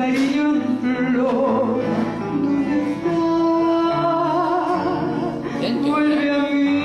cariño en flor, ¿dónde está? Vuelve a mí.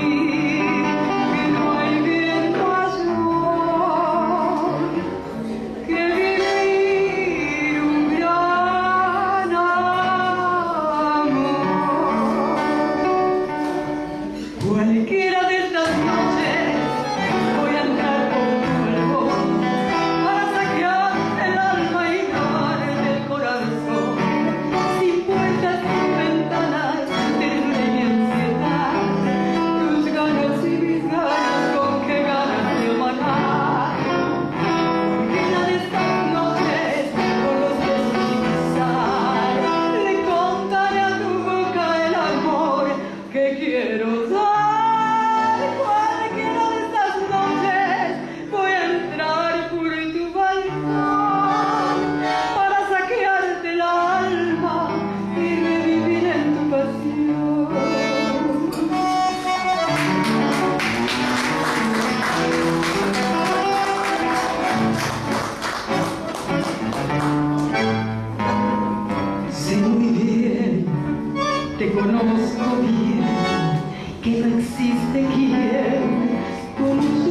bien, que no existe quien como